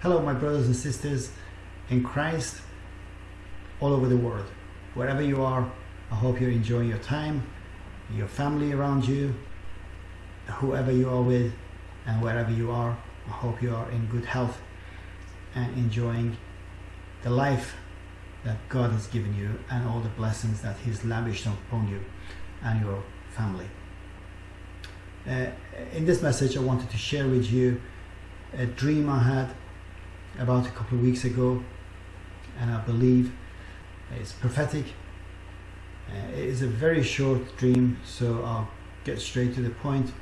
Hello, my brothers and sisters in Christ all over the world. Wherever you are, I hope you're enjoying your time, your family around you, whoever you are with, and wherever you are, I hope you are in good health and enjoying the life that God has given you and all the blessings that He's lavished upon you and your family. Uh, in this message, I wanted to share with you a dream I had about a couple of weeks ago, and I believe it's prophetic. Uh, it is a very short dream, so I'll get straight to the point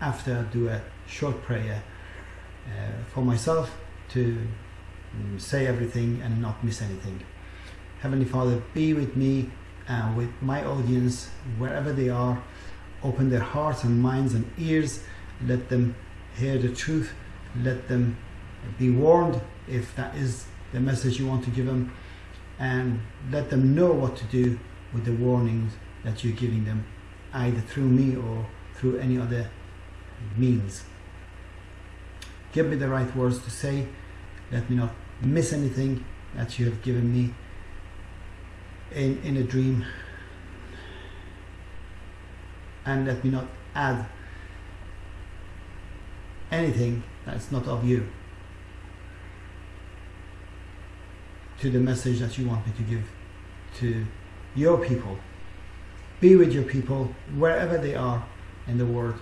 after I do a short prayer uh, for myself to um, say everything and not miss anything. Heavenly Father, be with me and with my audience wherever they are. Open their hearts and minds and ears. Let them hear the truth. Let them be warned if that is the message you want to give them. And let them know what to do with the warnings that you're giving them, either through me or through any other means. Give me the right words to say. Let me not miss anything that you have given me in, in a dream. And let me not add anything that's not of you to the message that you want me to give to your people. Be with your people wherever they are in the world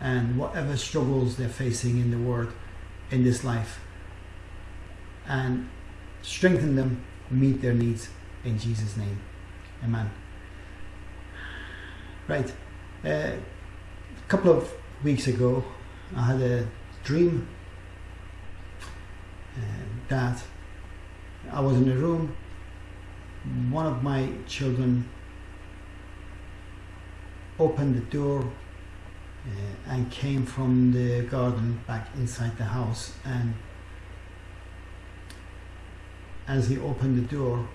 and whatever struggles they're facing in the world in this life and strengthen them, meet their needs in Jesus' name. Amen. Right. Uh, a couple of weeks ago, I had a dream uh, that I was in a room. One of my children opened the door uh, and came from the garden back inside the house. And as he opened the door,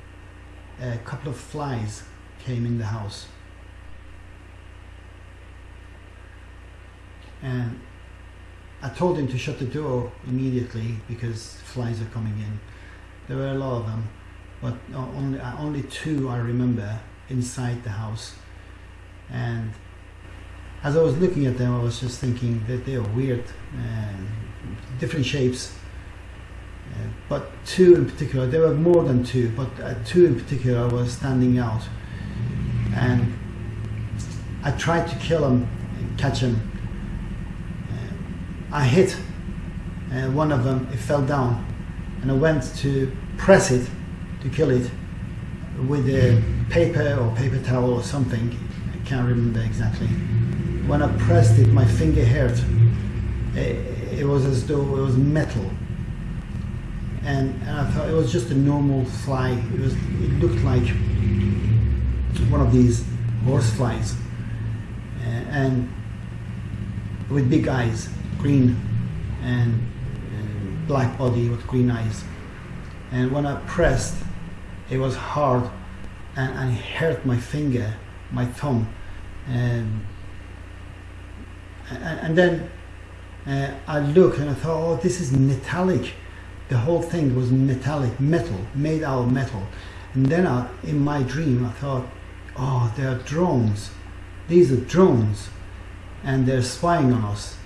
a couple of flies came in the house. And I told him to shut the door immediately because flies are coming in. There were a lot of them, but only only two I remember inside the house. And as I was looking at them, I was just thinking that they are weird, uh, different shapes. Uh, but two in particular, there were more than two, but uh, two in particular was standing out. And I tried to kill them, catch them. Uh, I hit uh, one of them, it fell down, and I went to press it to kill it with a paper or paper towel or something. I can't remember exactly when I pressed it, my finger hurt. It, it was as though it was metal. And, and, I thought it was just a normal fly. It was. It looked like one of these horse flies, uh, and with big eyes, green, and, and black body with green eyes. And when I pressed, it was hard, and, and hurt my finger, my thumb, and and, and then uh, I looked and I thought, oh, this is metallic. The whole thing was metallic, metal, made out of metal. And then I, in my dream, I thought, oh, they are drones. These are drones, and they're spying on us.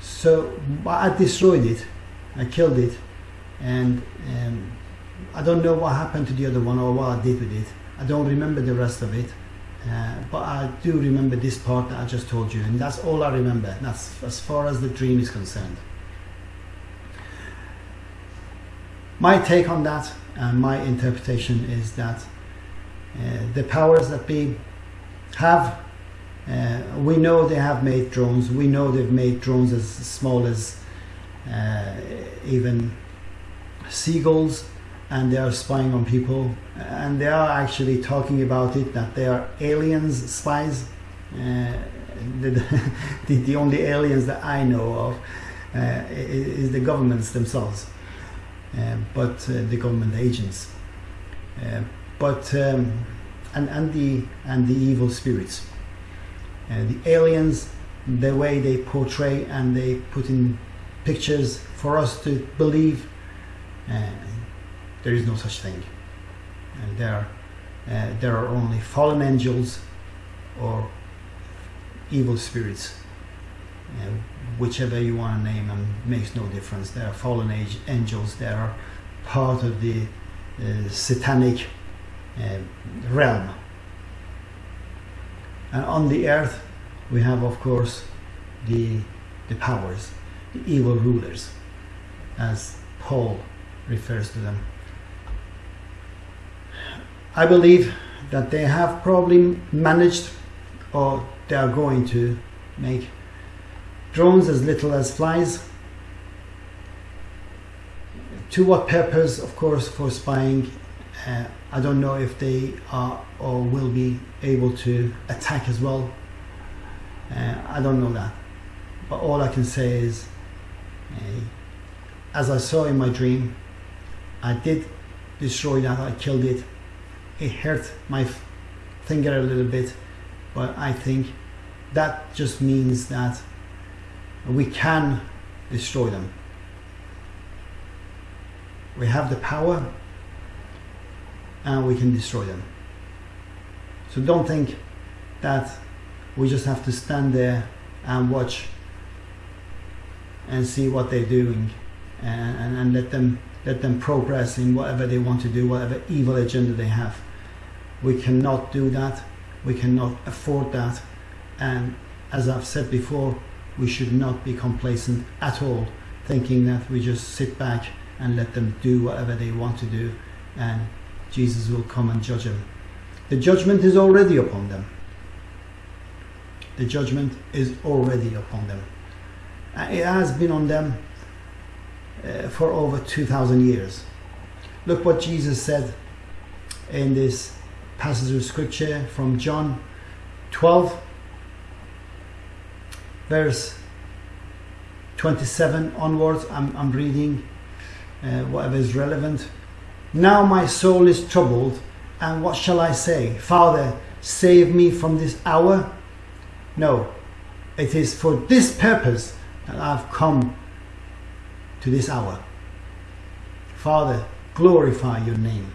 So I destroyed it. I killed it, and um, I don't know what happened to the other one or what I did with it. I don't remember the rest of it. Uh, but I do remember this part that I just told you, and that's all I remember. That's as far as the dream is concerned. My take on that and my interpretation is that uh, the powers that be have, uh, we know they have made drones. We know they've made drones as small as even seagulls and they are spying on people and they are actually talking about it that they are aliens spies uh, the, the, the, only aliens that I know of uh, is the governments themselves uh, but uh, the government agents. Uh, but um, and, and the and the evil spirits. Uh, the aliens the way they portray and they put in pictures for us to believe uh, there is no such thing. And there, uh, there are only fallen angels or evil spirits. Uh, whichever you want to name them makes no difference. There are fallen age angels. They are part of the uh, satanic uh, realm. And on the earth, we have, of course, the the powers, the evil rulers, as Paul refers to them. I believe that they have probably managed or they are going to make drones as little as flies. To what purpose? Of course, for spying. Uh, I don't know if they are or will be able to attack as well. Uh, I don't know that. But all I can say is, as I saw in my dream, I did destroy that, I killed it. It hurt my finger a little bit, but I think that just means that we can destroy them. We have the power and we can destroy them. So don't think that we just have to stand there and watch and see what they're doing and, and, and let them let them progress in whatever they want to do, whatever evil agenda they have. We cannot do that. We cannot afford that. And as I've said before, we should not be complacent at all, thinking that we just sit back and let them do whatever they want to do and Jesus will come and judge them. The judgment is already upon them. The judgment is already upon them. It has been on them uh, for over 2,000 years. Look what Jesus said in this passage of scripture from John 12, verse 27 onwards. I'm, I'm reading uh, whatever is relevant. Now my soul is troubled, and what shall I say? Father, save me from this hour? No, it is for this purpose that I've come to this hour. Father, glorify your name.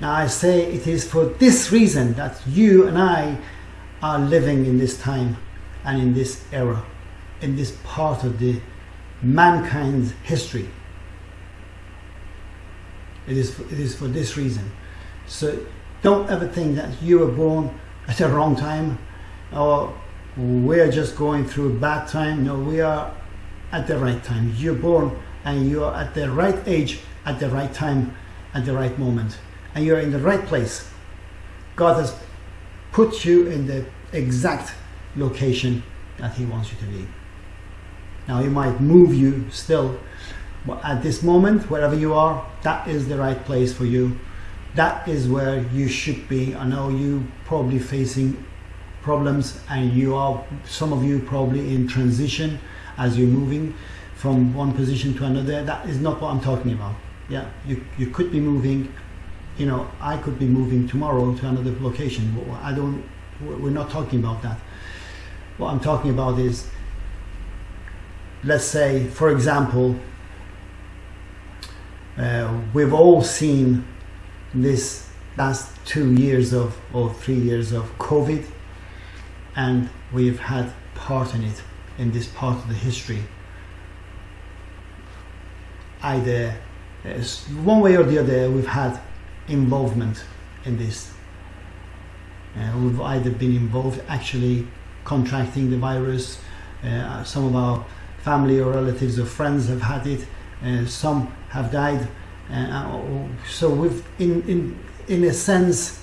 Now I say it is for this reason that you and I are living in this time and in this era, in this part of the mankind's history. It is, it is for this reason. So don't ever think that you were born at the wrong time or we're just going through a bad time. No, we are at the right time. You're born and you are at the right age, at the right time, at the right moment. And you're in the right place. God has put you in the exact location that He wants you to be. Now, He might move you still, but at this moment, wherever you are, that is the right place for you. That is where you should be. I know you probably facing problems and you are some of you probably in transition as you're moving from one position to another. That is not what I'm talking about. Yeah, you, you could be moving, you know, I could be moving tomorrow to another location. I don't, we're not talking about that. What I'm talking about is, let's say, for example, uh, we've all seen this last two years of, or three years of COVID, and we've had part in it in this part of the history. Either one way or the other, we've had involvement in this. Uh, we've either been involved actually contracting the virus, uh, some of our family or relatives or friends have had it, uh, some have died. Uh, so we've, in, in, in a sense,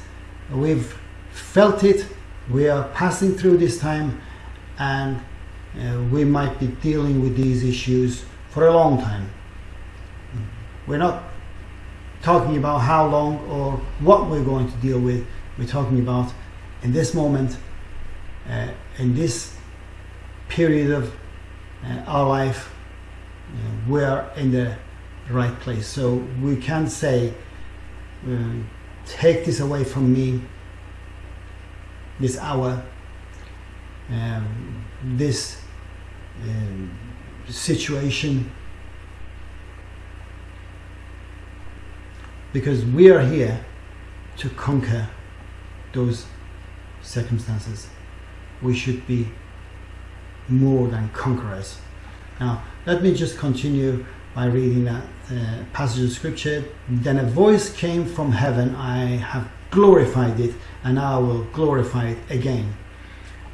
we've felt it, we are passing through this time and uh, we might be dealing with these issues for a long time. We're not talking about how long or what we're going to deal with. We're talking about in this moment, uh, in this period of uh, our life, uh, we're in the right place. So we can't say, uh, take this away from me, this hour, um, this um, situation. Because we are here to conquer those circumstances. We should be more than conquerors. Now, let me just continue by reading that uh, passage of scripture. Then a voice came from heaven I have glorified it, and I will glorify it again.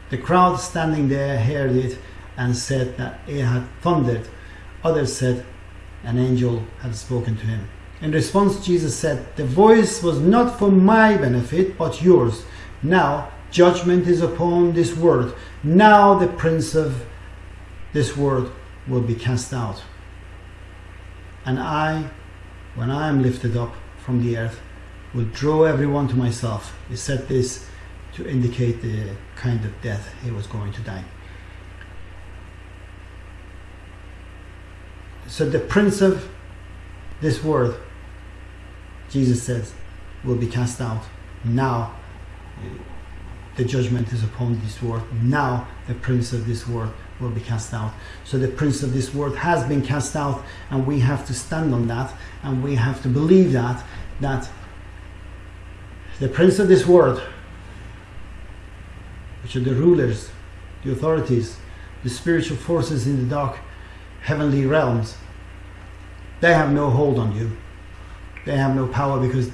The crowd standing there heard it and said that it had thundered. Others said an angel had spoken to him. In response, Jesus said, The voice was not for my benefit, but yours. Now judgment is upon this world. Now the prince of this world will be cast out. And I, when I am lifted up from the earth, will draw everyone to myself. He said this to indicate the kind of death he was going to die. So the prince of this world, Jesus says, will be cast out. Now the judgment is upon this world. Now the prince of this world will be cast out. So the prince of this world has been cast out, and we have to stand on that, and we have to believe that that the prince of this world, which are the rulers, the authorities, the spiritual forces in the dark heavenly realms, they have no hold on you. They have no power because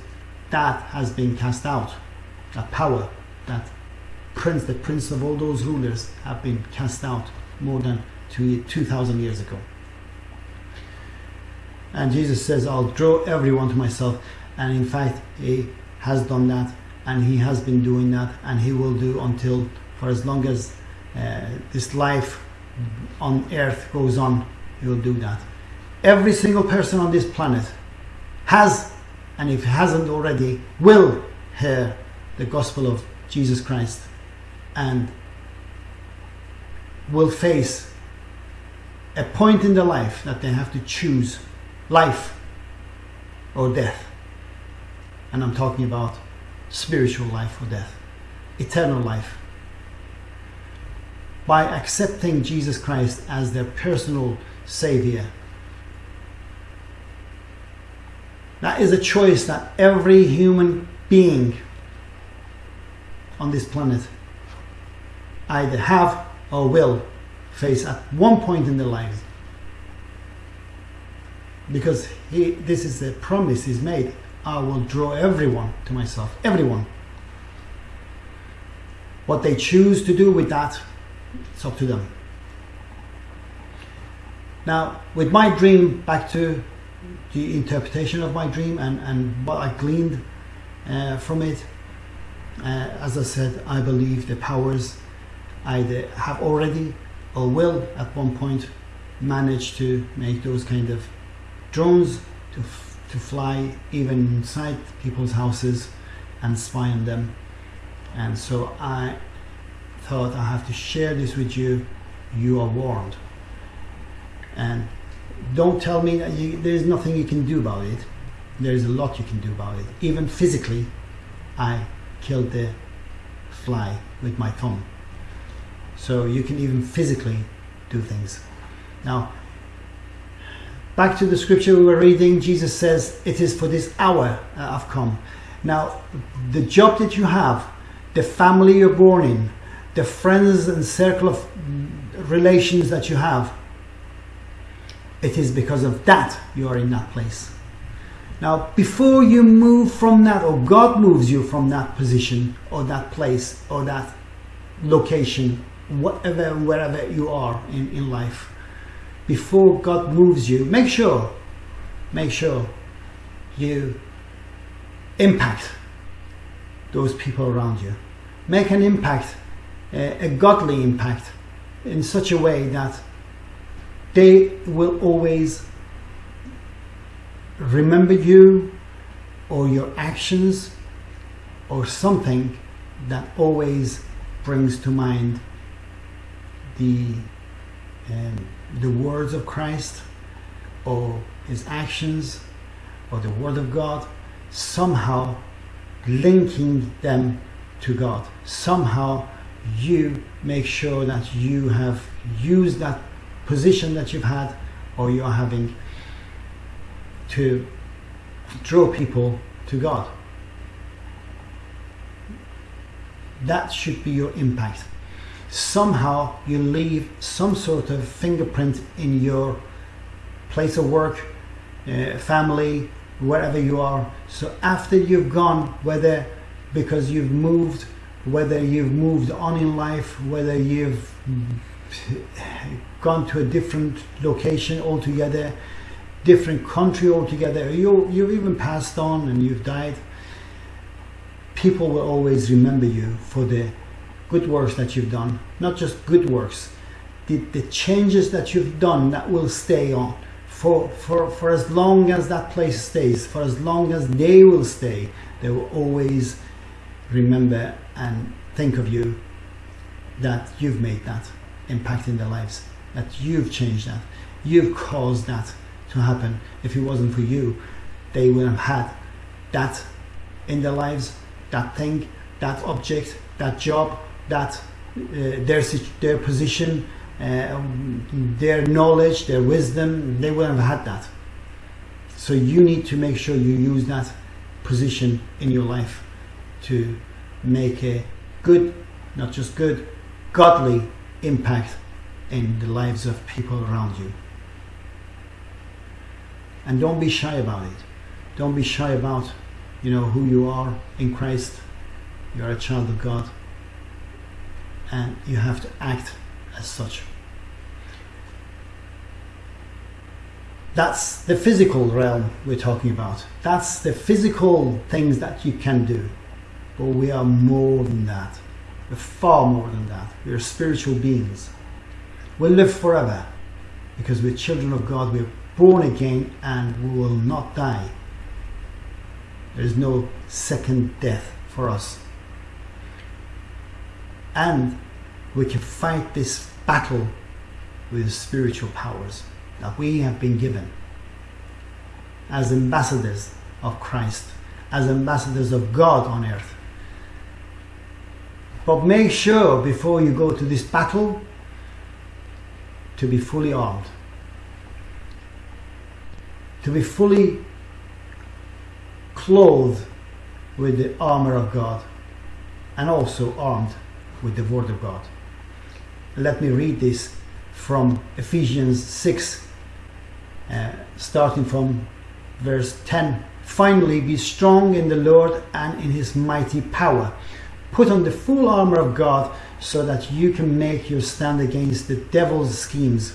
that has been cast out. That power, that prince, the prince of all those rulers, have been cast out more than 2,000 years ago. And Jesus says, I'll draw everyone to myself. And in fact, He has done that, and He has been doing that, and He will do until for as long as uh, this life on earth goes on, He will do that. Every single person on this planet has, and if hasn't already, will hear the gospel of Jesus Christ and will face a point in their life that they have to choose life or death. And I'm talking about spiritual life or death, eternal life. By accepting Jesus Christ as their personal Savior. That is a choice that every human being on this planet either have or will face at one point in their lives. Because he, this is a promise he's made. I will draw everyone to myself. Everyone. What they choose to do with that, it's up to them. Now, with my dream, back to the interpretation of my dream and, and what I gleaned uh, from it, uh, as I said, I believe the powers either have already or will at one point manage to make those kind of drones to, to fly even inside people's houses and spy on them. And so I thought I have to share this with you. You are warned. And don't tell me that you, there's nothing you can do about it. There's a lot you can do about it. Even physically, I killed the fly with my thumb. So you can even physically do things. Now, back to the scripture we were reading, Jesus says, It is for this hour I've come. Now, the job that you have, the family you're born in, the friends and circle of relations that you have, it is because of that you are in that place. Now, before you move from that, or God moves you from that position, or that place, or that location, whatever wherever you are in, in life before God moves you make sure make sure you impact those people around you. Make an impact a, a godly impact in such a way that they will always remember you or your actions or something that always brings to mind the um, the words of Christ or his actions or the word of God somehow linking them to God somehow you make sure that you have used that position that you've had or you are having to draw people to God. That should be your impact. Somehow you leave some sort of fingerprint in your place of work, uh, family, wherever you are. So after you've gone, whether because you've moved, whether you've moved on in life, whether you've gone to a different location altogether, different country altogether, you, you've even passed on and you've died, people will always remember you for the good works that you've done, not just good works, the, the changes that you've done that will stay on. For, for, for as long as that place stays, for as long as they will stay, they will always remember and think of you that you've made that impact in their lives, that you've changed that, you've caused that to happen. If it wasn't for you, they would have had that in their lives, that thing, that object, that job, that uh, their their position, uh, their knowledge, their wisdom, they wouldn't have had that. So you need to make sure you use that position in your life to make a good, not just good, godly impact in the lives of people around you. And don't be shy about it. Don't be shy about, you know, who you are in Christ. You're a child of God. And you have to act as such. That's the physical realm we're talking about. That's the physical things that you can do. But we are more than that. We're far more than that. We're spiritual beings. We'll live forever because we're children of God. We're born again and we will not die. There is no second death for us. And we can fight this battle with spiritual powers that we have been given as ambassadors of Christ, as ambassadors of God on earth. But make sure before you go to this battle to be fully armed, to be fully clothed with the armor of God and also armed with the Word of God. Let me read this from Ephesians 6, uh, starting from verse 10. Finally, be strong in the Lord and in his mighty power. Put on the full armor of God so that you can make your stand against the devil's schemes.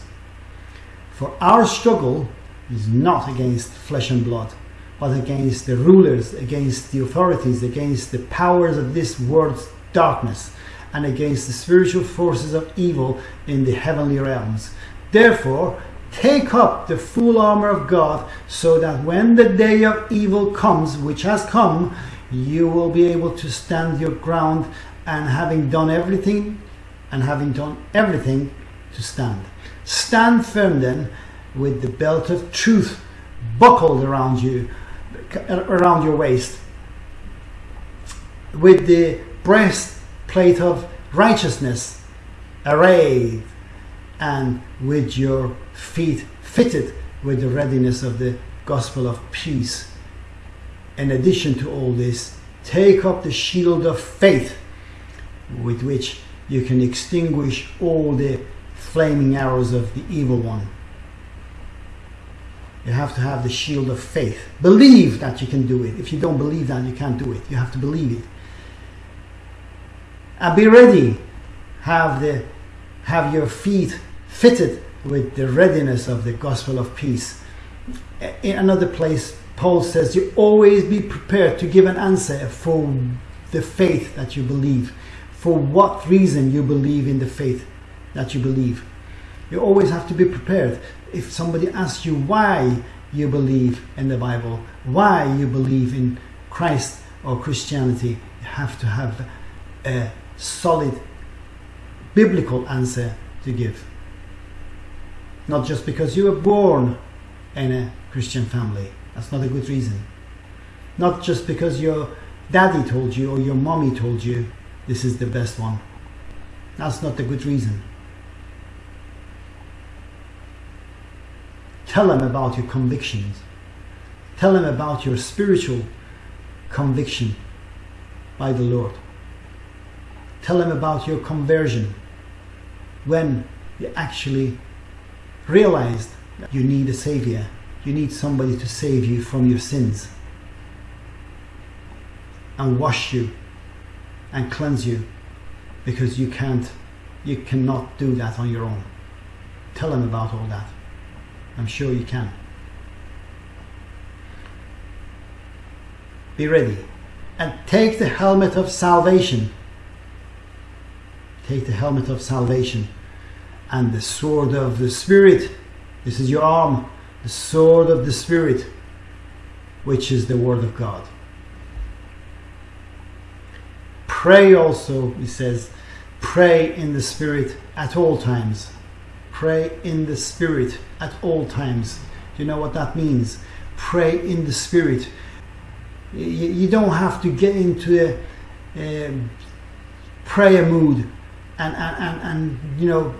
For our struggle is not against flesh and blood, but against the rulers, against the authorities, against the powers of this world's darkness, and against the spiritual forces of evil in the heavenly realms. Therefore, take up the full armor of God, so that when the day of evil comes, which has come, you will be able to stand your ground and having done everything and having done everything to stand. Stand firm then with the belt of truth buckled around you around your waist with the breastplate of righteousness arrayed and with your feet fitted with the readiness of the gospel of peace in addition to all this, take up the shield of faith with which you can extinguish all the flaming arrows of the evil one. You have to have the shield of faith. Believe that you can do it. If you don't believe that, you can't do it. You have to believe it. And be ready. Have the have your feet fitted with the readiness of the gospel of peace. In another place, Paul says you always be prepared to give an answer for the faith that you believe, for what reason you believe in the faith that you believe. You always have to be prepared. If somebody asks you why you believe in the Bible, why you believe in Christ or Christianity, you have to have a solid biblical answer to give. Not just because you were born in a Christian family. That's not a good reason. Not just because your daddy told you or your mommy told you this is the best one. That's not a good reason. Tell them about your convictions. Tell them about your spiritual conviction by the Lord. Tell them about your conversion when you actually realized that you need a savior. You need somebody to save you from your sins and wash you and cleanse you because you can't you cannot do that on your own. Tell them about all that. I'm sure you can. Be ready and take the helmet of salvation. Take the helmet of salvation and the sword of the Spirit. This is your arm, the sword of the Spirit, which is the Word of God. Pray also, he says, pray in the Spirit at all times. Pray in the Spirit at all times. Do you know what that means? Pray in the Spirit. You, don't have to get into a, a prayer mood and, and, and, and, you know,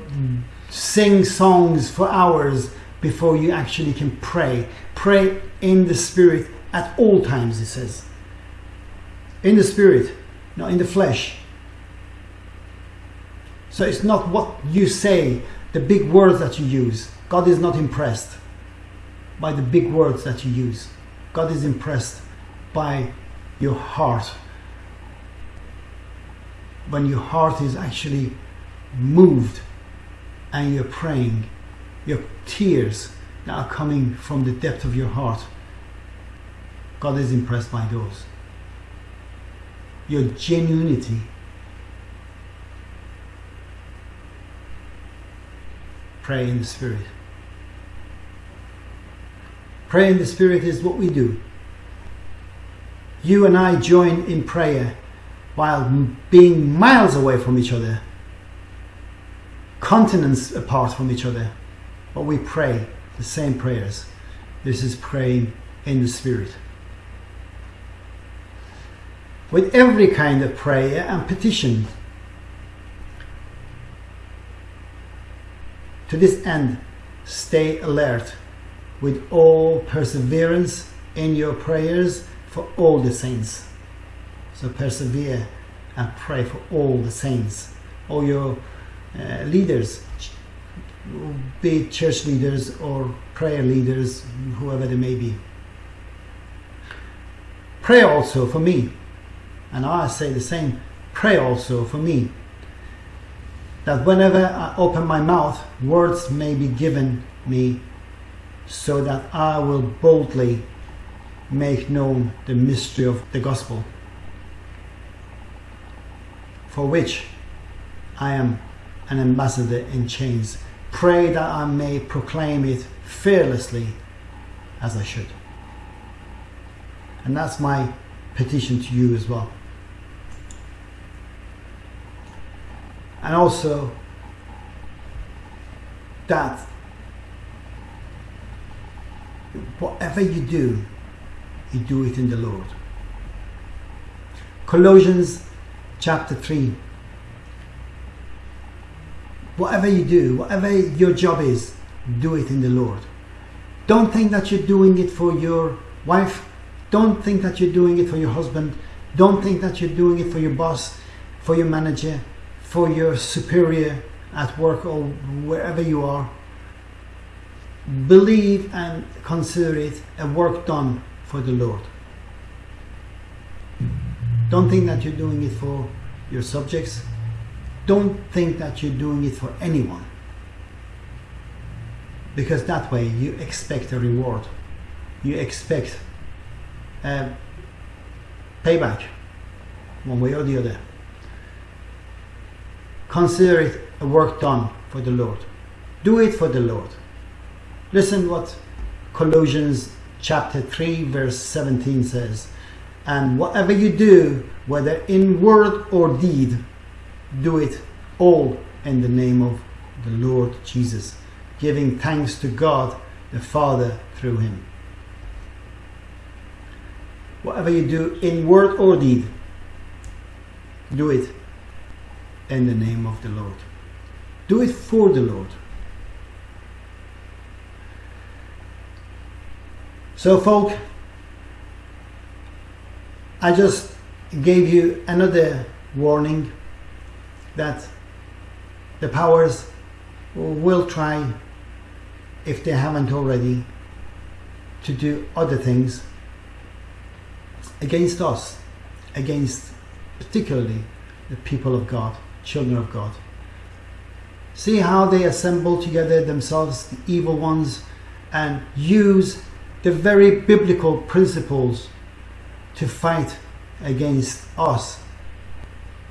sing songs for hours before you actually can pray. Pray in the Spirit at all times, it says. In the Spirit, not in the flesh. So it's not what you say, the big words that you use. God is not impressed by the big words that you use. God is impressed by your heart. When your heart is actually moved and you're praying, your tears that are coming from the depth of your heart, God is impressed by those. Your genuinity pray in the Spirit. Pray in the Spirit is what we do. You and I join in prayer while being miles away from each other, continents apart from each other, but we pray the same prayers. This is praying in the Spirit. With every kind of prayer and petition, To this end, stay alert with all perseverance in your prayers for all the saints. So persevere and pray for all the saints, all your uh, leaders, be it church leaders or prayer leaders, whoever they may be. Pray also for me, and I say the same. Pray also for me that whenever I open my mouth, words may be given me so that I will boldly make known the mystery of the gospel, for which I am an ambassador in chains. Pray that I may proclaim it fearlessly as I should. And that's my petition to you as well. and also that whatever you do, you do it in the Lord. Colossians chapter 3. Whatever you do, whatever your job is, do it in the Lord. Don't think that you're doing it for your wife. Don't think that you're doing it for your husband. Don't think that you're doing it for your boss, for your manager, for your superior at work or wherever you are. Believe and consider it a work done for the Lord. Don't think that you're doing it for your subjects. Don't think that you're doing it for anyone. Because that way you expect a reward. You expect a payback one way or the other. Consider it a work done for the Lord. Do it for the Lord. Listen what Colossians chapter 3 verse 17 says. And whatever you do, whether in word or deed, do it all in the name of the Lord Jesus, giving thanks to God the Father through him. Whatever you do in word or deed, do it in the name of the Lord. Do it for the Lord. So, folk, I just gave you another warning that the powers will try, if they haven't already, to do other things against us, against particularly the people of God, children of God. See how they assemble together themselves, the evil ones, and use the very biblical principles to fight against us,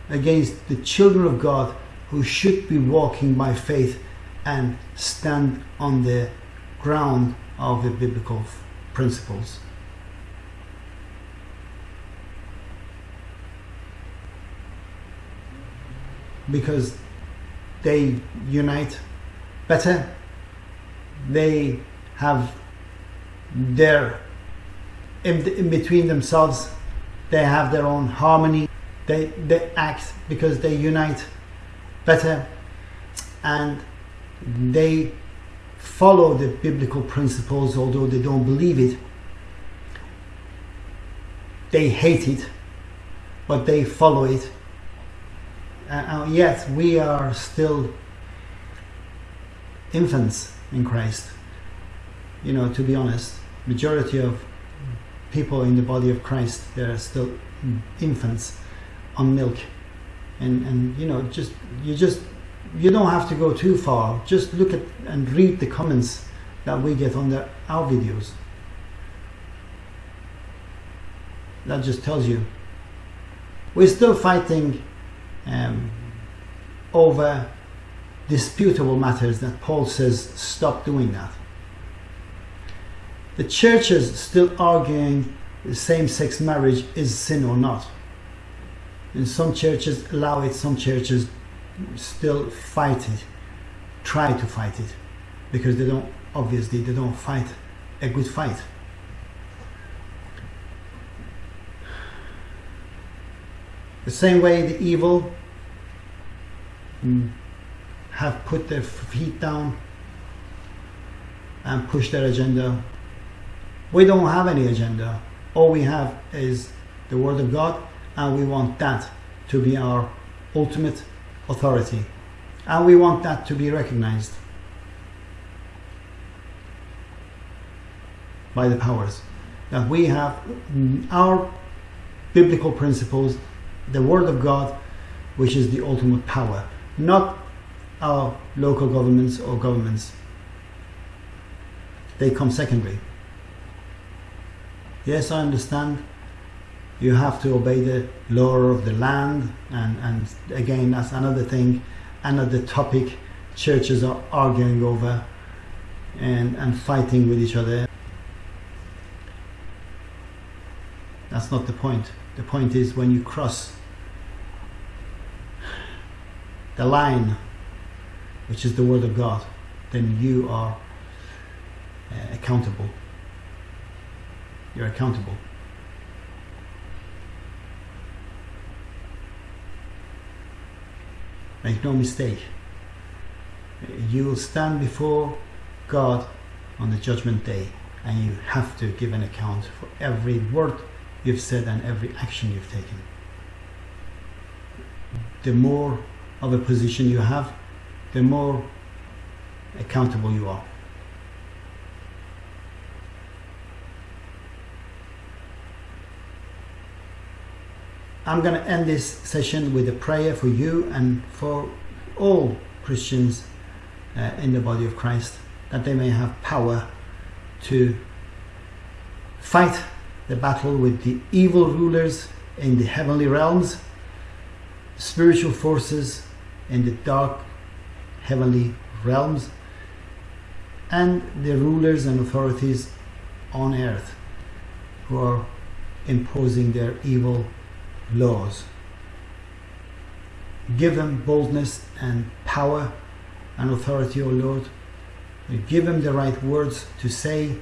against the children of God who should be walking by faith and stand on the ground of the biblical principles. Because they unite better, they have their in, in between themselves they have their own harmony. They they act because they unite better. And they follow the biblical principles although they don't believe it. They hate it but they follow it. Uh, yet we are still infants in Christ. You know to be honest majority of people in the body of Christ they're still infants on milk. And and you know just you just you don't have to go too far. Just look at and read the comments that we get on the, our videos. That just tells you. We're still fighting um, over disputable matters that Paul says stop doing that the churches still arguing the same-sex marriage is sin or not. And some churches allow it, some churches still fight it, try to fight it, because they don't, obviously, they don't fight a good fight. The same way the evil mm, have put their feet down and pushed their agenda we don't have any agenda. All we have is the Word of God, and we want that to be our ultimate authority. And we want that to be recognized by the powers. That we have mm, our biblical principles, the Word of God, which is the ultimate power, not our local governments or governments. They come secondary. Yes, I understand. You have to obey the law of the land, and, and again, that's another thing, another topic churches are arguing over and, and fighting with each other. That's not the point. The point is when you cross the line, which is the Word of God, then you are uh, accountable. You're accountable. Make no mistake. You will stand before God on the judgment day and you have to give an account for every word you've said and every action you've taken. The more of a position you have, the more accountable you are. I'm going to end this session with a prayer for you and for all Christians uh, in the body of Christ that they may have power to fight the battle with the evil rulers in the heavenly realms, spiritual forces in the dark heavenly realms, and the rulers and authorities on earth who are imposing their evil laws. Give them boldness and power and authority, O Lord. Give them the right words to say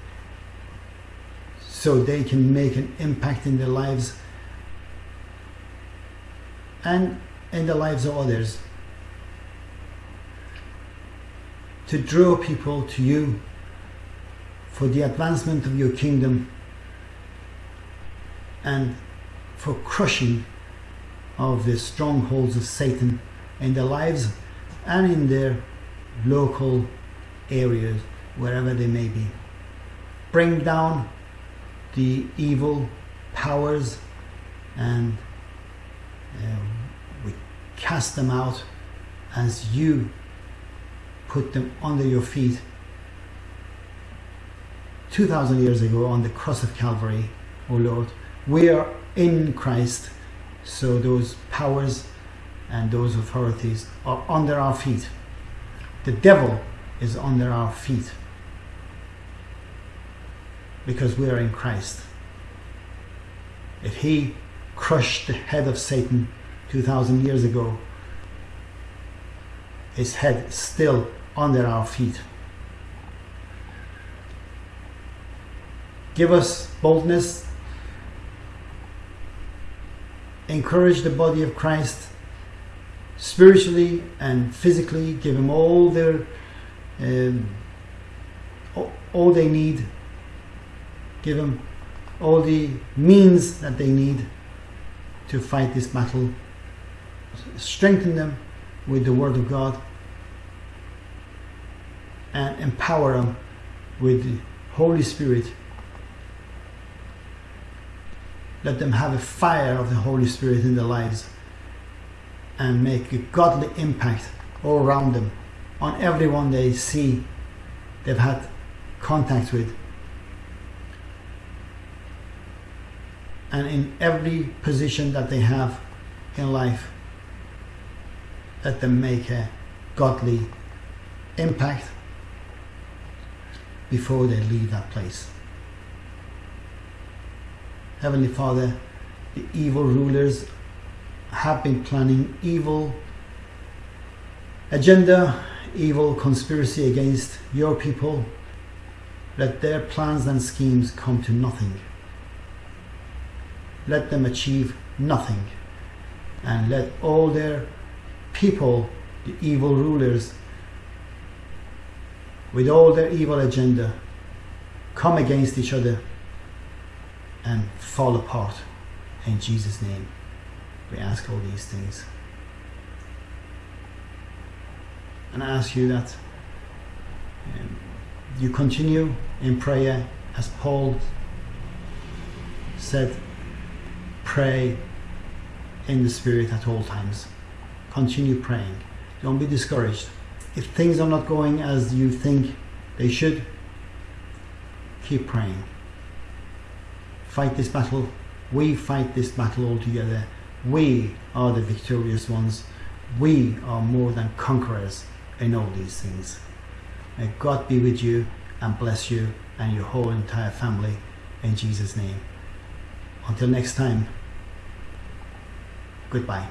so they can make an impact in their lives and in the lives of others. To draw people to you for the advancement of your kingdom and for crushing of the strongholds of Satan in their lives and in their local areas, wherever they may be. Bring down the evil powers and uh, we cast them out as you put them under your feet 2,000 years ago on the cross of Calvary, O Lord. We are in Christ, so those powers and those authorities are under our feet. The devil is under our feet because we are in Christ. If he crushed the head of Satan 2,000 years ago, his head still under our feet. Give us boldness. Encourage the body of Christ spiritually and physically. Give them all their um, all they need. Give them all the means that they need to fight this battle. Strengthen them with the Word of God and empower them with the Holy Spirit let them have a fire of the Holy Spirit in their lives and make a godly impact all around them on everyone they see they've had contact with. And in every position that they have in life, let them make a godly impact before they leave that place. Heavenly Father, the evil rulers have been planning evil agenda, evil conspiracy against your people. Let their plans and schemes come to nothing. Let them achieve nothing. And let all their people, the evil rulers, with all their evil agenda, come against each other and fall apart. In Jesus' name, we ask all these things. And I ask you that um, you continue in prayer as Paul said, pray in the Spirit at all times. Continue praying. Don't be discouraged. If things are not going as you think they should, keep praying fight this battle. We fight this battle all together. We are the victorious ones. We are more than conquerors in all these things. May God be with you and bless you and your whole entire family in Jesus' name. Until next time, goodbye.